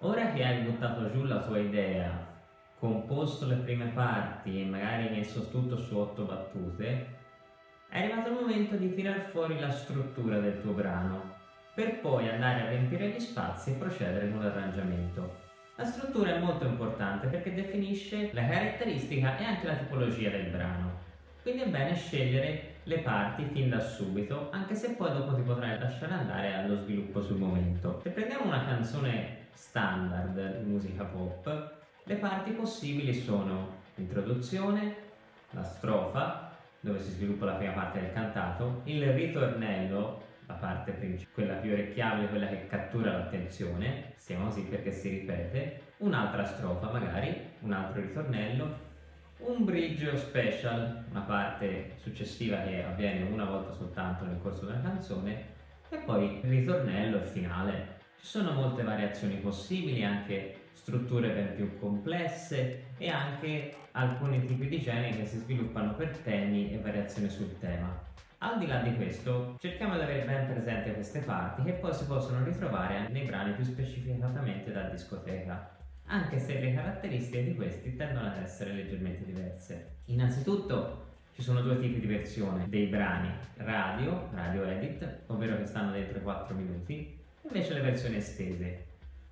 Ora che hai buttato giù la tua idea, composto le prime parti e magari messo tutto su otto battute, è arrivato il momento di tirar fuori la struttura del tuo brano, per poi andare a riempire gli spazi e procedere con l'arrangiamento. La struttura è molto importante perché definisce la caratteristica e anche la tipologia del brano, quindi è bene scegliere le parti fin da subito, anche se poi dopo ti potrai lasciare andare allo sviluppo sul momento. Se prendiamo una canzone standard di musica pop, le parti possibili sono l'introduzione, la strofa, dove si sviluppa la prima parte del cantato, il ritornello, la parte principale, quella più orecchiabile, quella che cattura l'attenzione, si chiama così perché si ripete, un'altra strofa magari, un altro ritornello, un bridge special, una parte successiva che avviene una volta soltanto nel corso della canzone, e poi il ritornello finale ci sono molte variazioni possibili, anche strutture ben più complesse e anche alcuni tipi di generi che si sviluppano per temi e variazioni sul tema. Al di là di questo, cerchiamo di avere ben presente queste parti che poi si possono ritrovare nei brani più specificatamente da discoteca, anche se le caratteristiche di questi tendono ad essere leggermente diverse. Innanzitutto ci sono due tipi di versione dei brani, radio, radio edit, ovvero che stanno dentro i 4 minuti, Invece le versioni estese.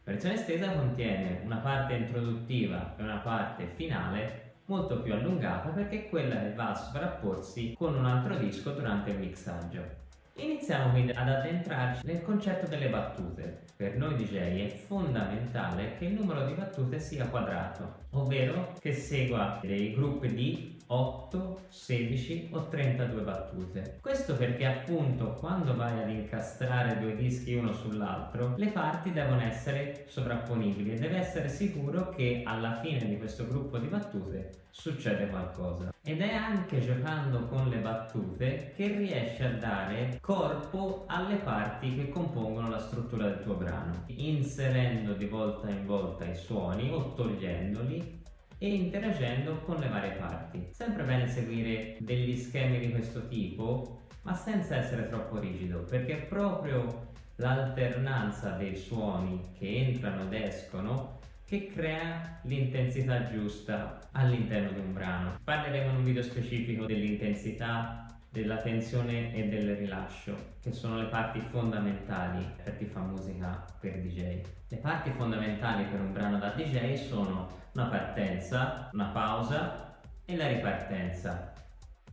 La versione estesa contiene una parte introduttiva e una parte finale molto più allungata perché è quella che va a sovrapporsi con un altro disco durante il mixaggio. Iniziamo quindi ad addentrarci nel concetto delle battute. Per noi DJ è fondamentale che il numero di battute sia quadrato, ovvero che segua dei gruppi di 8, 16 o 32 battute. Questo perché appunto quando vai ad incastrare due dischi uno sull'altro le parti devono essere sovrapponibili e deve essere sicuro che alla fine di questo gruppo di battute succede qualcosa. Ed è anche giocando con le battute che riesci a dare corpo alle parti che compongono la struttura del tuo brano, inserendo di volta in volta i suoni o togliendoli e interagendo con le varie parti. Sempre bene seguire degli schemi di questo tipo, ma senza essere troppo rigido, perché proprio l'alternanza dei suoni che entrano ed escono che crea l'intensità giusta all'interno di un brano. Parleremo in un video specifico dell'intensità della tensione e del rilascio, che sono le parti fondamentali per chi fa musica per DJ. Le parti fondamentali per un brano da DJ sono una partenza, una pausa e la ripartenza,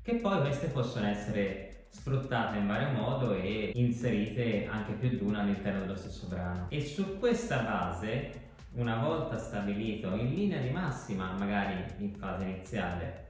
che poi queste possono essere sfruttate in vario modo e inserite anche più di una all'interno dello stesso brano. E su questa base, una volta stabilito in linea di massima, magari in fase iniziale,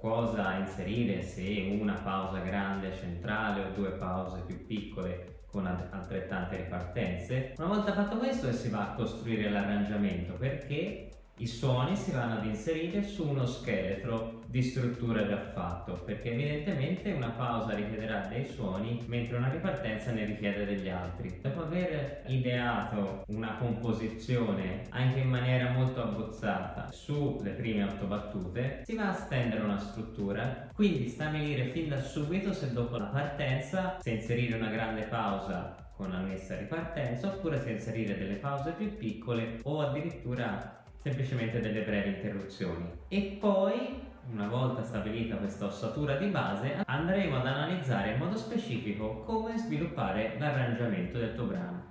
cosa inserire, se una pausa grande centrale o due pause più piccole con altrettante ripartenze. Una volta fatto questo si va a costruire l'arrangiamento perché i suoni si vanno ad inserire su uno scheletro di struttura già fatto perché evidentemente una pausa richiederà dei suoni mentre una ripartenza ne richiede degli altri. Dopo aver ideato una composizione anche in maniera molto abbozzata sulle prime otto battute si va a stendere una struttura quindi stabilire fin da subito se dopo la partenza se inserire una grande pausa con annessa ripartenza oppure se inserire delle pause più piccole o addirittura semplicemente delle brevi interruzioni. E poi, una volta stabilita questa ossatura di base, andremo ad analizzare in modo specifico come sviluppare l'arrangiamento del tuo brano.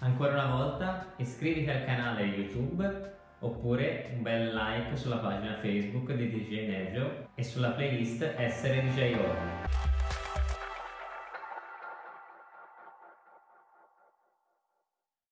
Ancora una volta iscriviti al canale YouTube oppure un bel like sulla pagina Facebook di DJ Neggio e sulla playlist Essere DJ Orne.